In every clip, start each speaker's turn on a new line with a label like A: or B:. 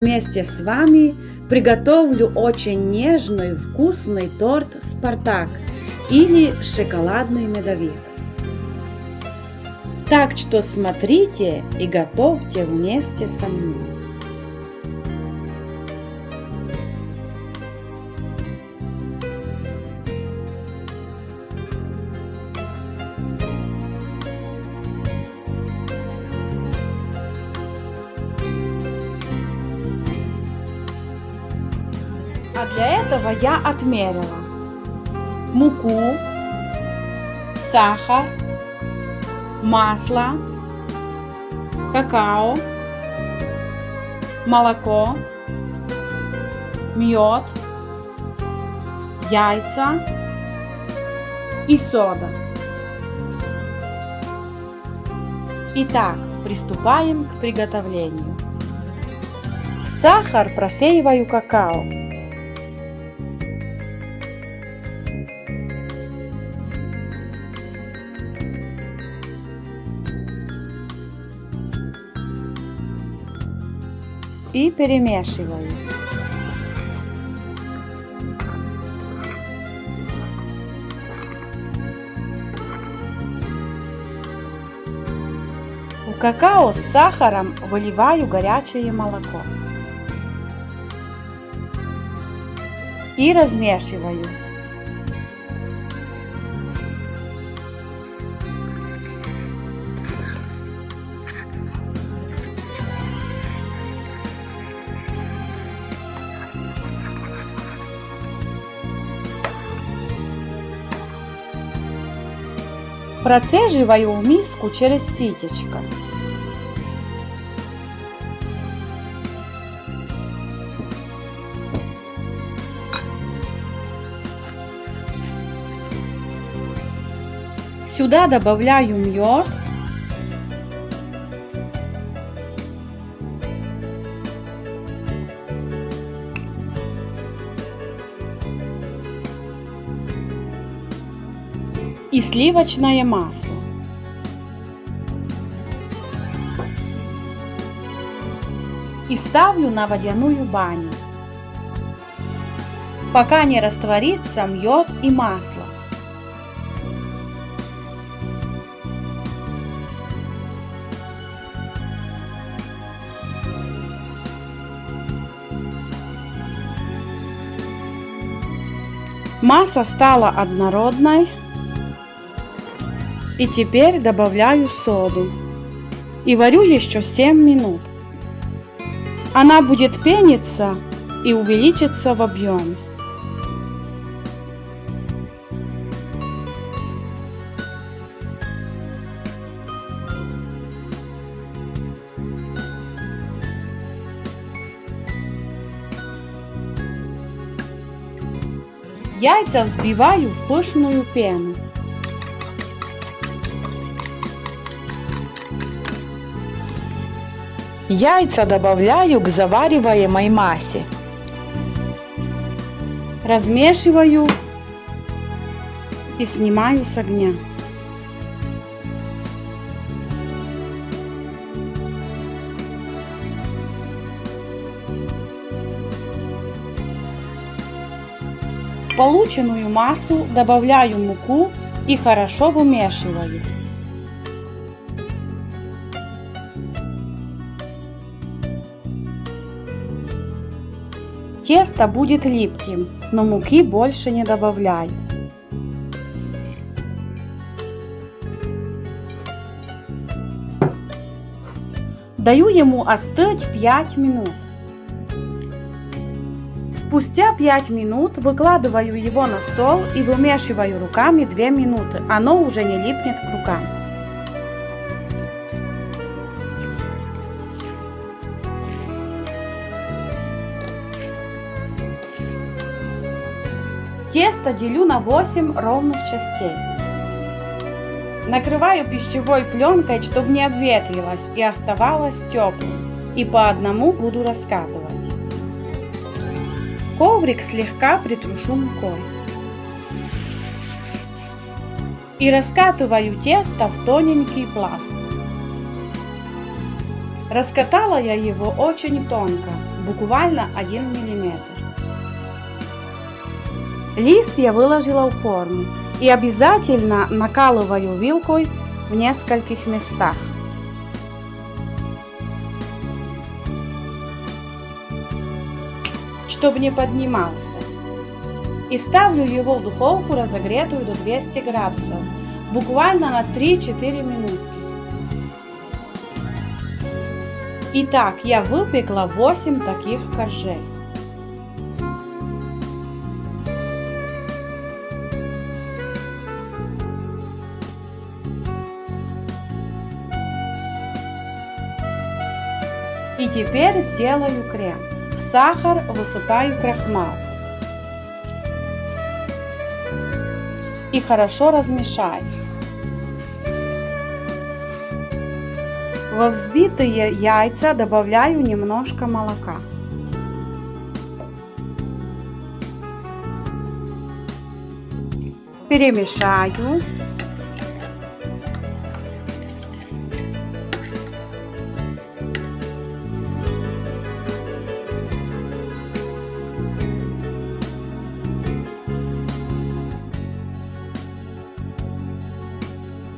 A: Вместе с вами приготовлю очень нежный вкусный торт «Спартак» или шоколадный медовик. Так что смотрите и готовьте вместе со мной. Для этого я отмерила муку, сахар, масло, какао, молоко, мед, яйца и сода. Итак, приступаем к приготовлению. В сахар просеиваю какао. И перемешиваю. В какао с сахаром выливаю горячее молоко и размешиваю. Процеживаю в миску через ситечко. Сюда добавляю мед. И сливочное масло. И ставлю на водяную баню, пока не растворится мед и масло. Масса стала однородной. И теперь добавляю соду. И варю еще 7 минут. Она будет пениться и увеличится в объеме. Яйца взбиваю в пышную пену.
B: Яйца добавляю к завариваемой массе.
A: Размешиваю и снимаю с огня. Полученную массу добавляю муку и хорошо вымешиваю. Тесто будет липким, но муки больше не добавляю. Даю ему остыть 5 минут. Спустя 5 минут выкладываю его на стол и вымешиваю руками 2 минуты. Оно уже не липнет к рукам. Тесто делю на 8 ровных частей. Накрываю пищевой пленкой, чтобы не обветрилось и оставалось теплым. И по одному буду раскатывать. Коврик слегка притрушу мукой. И раскатываю тесто в тоненький пласт. Раскатала я его очень тонко, буквально 1 мм. Лист я выложила в форму и обязательно накалываю вилкой в нескольких местах. чтобы не поднимался. И ставлю его в духовку разогретую до 200 градусов, буквально на 3-4 минутки. Итак, я выпекла 8 таких коржей. И теперь сделаю крем. В сахар высыпаю крахмал. И хорошо размешаю. Во взбитые яйца добавляю немножко молока. Перемешаю.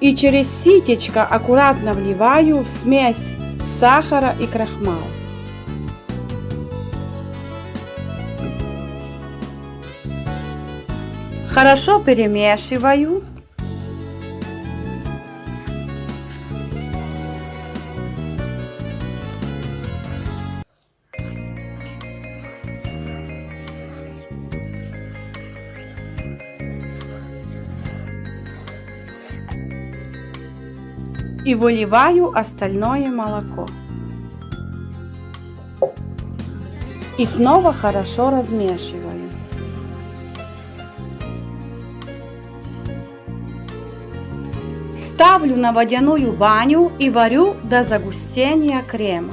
A: И через ситечко аккуратно вливаю в смесь сахара и крахмал. Хорошо перемешиваю. И выливаю остальное молоко. И снова хорошо размешиваю. Ставлю на водяную баню и варю до загустения крема.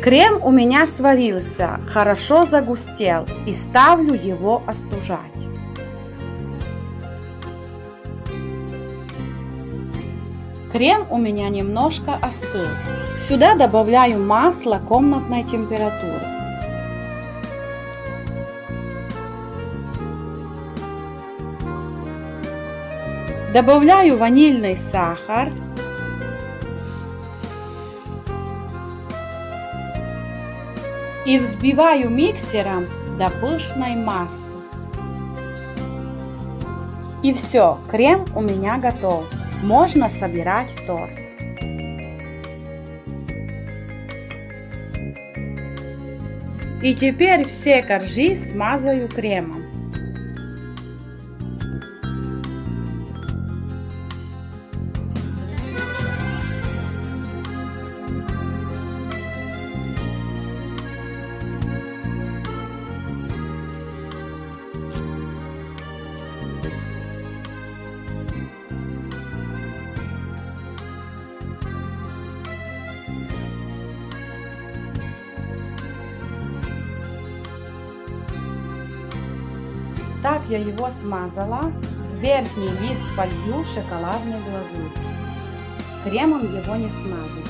A: Крем у меня сварился, хорошо загустел и ставлю его остужать. Крем у меня немножко остыл. Сюда добавляю масло комнатной температуры. Добавляю ванильный сахар. И взбиваю миксером до пышной массы. И все, крем у меня готов можно собирать торт. И теперь все коржи смазаю кремом. Я его смазала. Верхний лист полью шоколадной глазурь. Кремом его не смазываю.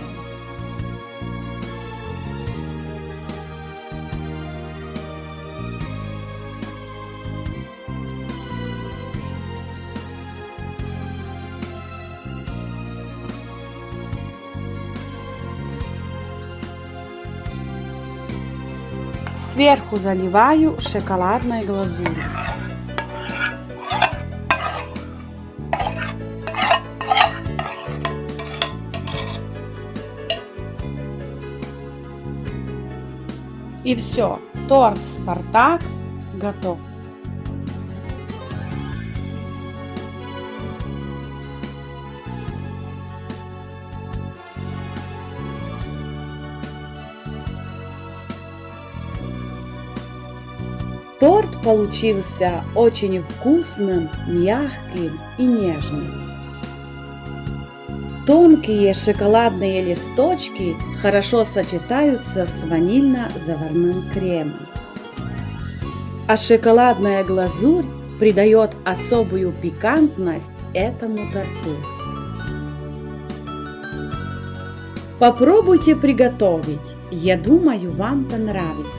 A: Сверху заливаю шоколадной глазурью. И все, торт Спартак готов. Торт получился очень вкусным, мягким и нежным. Тонкие шоколадные листочки хорошо сочетаются с ванильно-заварным кремом. А шоколадная глазурь придает особую пикантность этому торту. Попробуйте приготовить Я думаю, вам понравится.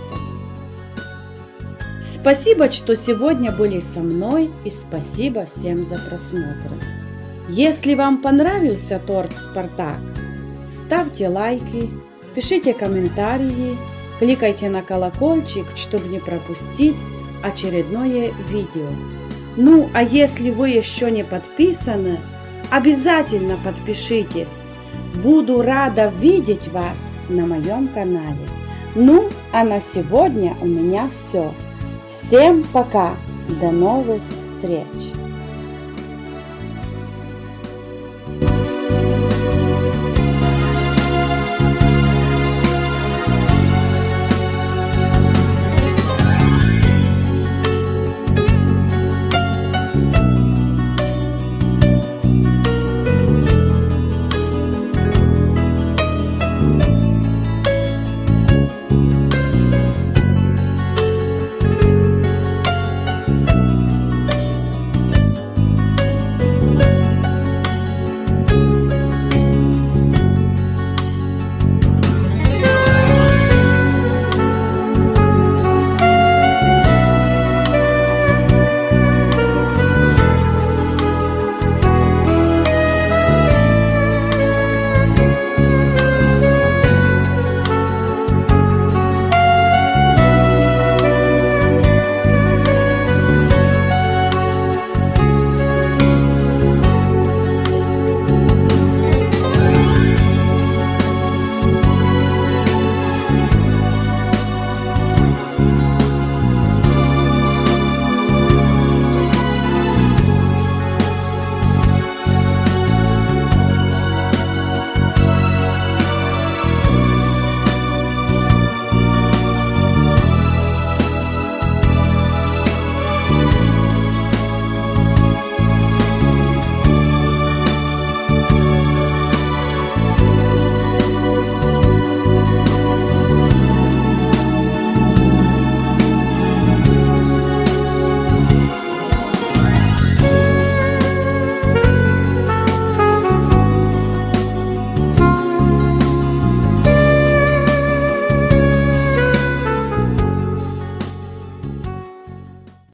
A: Спасибо, что сегодня были со мной и спасибо всем за просмотр. Если вам понравился торт Спартак, ставьте лайки, пишите комментарии, кликайте на колокольчик, чтобы не пропустить очередное видео. Ну, а если вы еще не подписаны, обязательно подпишитесь. Буду рада видеть вас на моем канале. Ну, а на сегодня у меня все. Всем пока, до новых встреч!